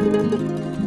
Música